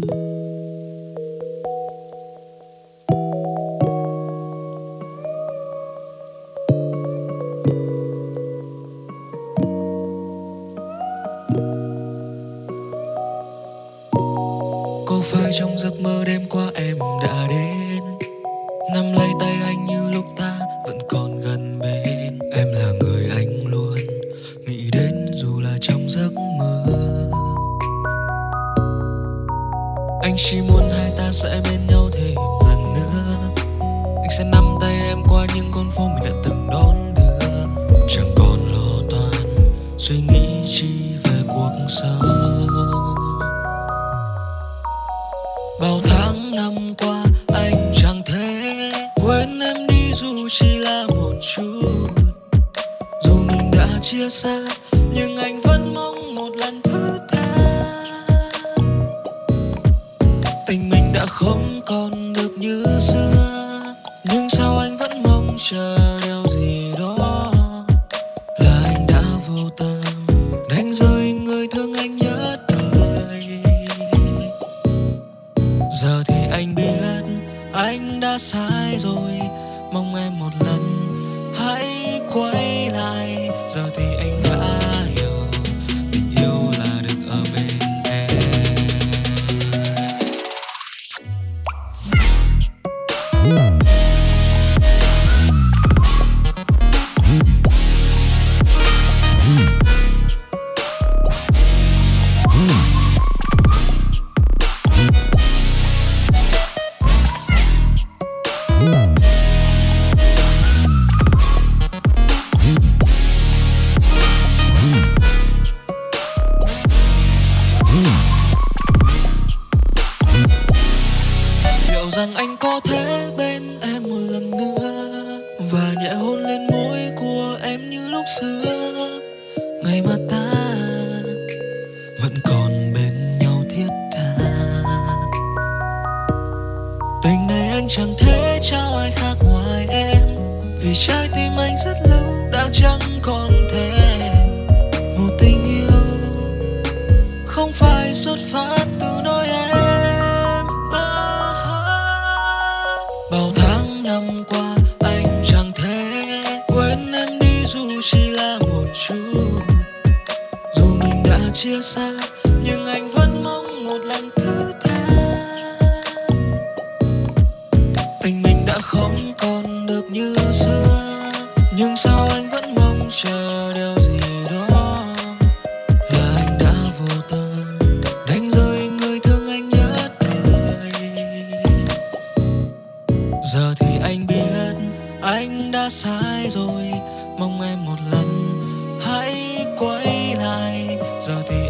có phải trong giấc mơ đêm qua em đã đến? Nắm lấy tay anh như lúc ta anh chỉ muốn hai ta sẽ bên nhau thêm lần nữa. Anh sẽ nắm tay em qua những con phố mình đã từng đón đưa. Chẳng còn lo toan, suy nghĩ chi về cuộc sống. Bao tháng năm qua, anh chẳng thể quên em đi dù chỉ là một chút. Dù mình đã chia xa vẫn rằng anh có thể bên em một lần nữa và nhẹ hôn lên môi của em như lúc xưa. Ngày mà ta vẫn còn bên nhau thiết tha. Tình này anh chẳng thể trao ai khác ngoài em, vì trái tim anh rất lâu đã chẳng còn thể một tình yêu không phải xuất phát từ nơi chia xa, nhưng anh vẫn mong một lần thứ tha. Tình mình đã không còn được như xưa, nhưng sao anh vẫn mong chờ điều gì đó? Là anh đã vô tâm đánh rơi người thương anh nhất đời giờ thì anh biết anh đã sai rồi, mong em một lần hãy quay lại giờ thì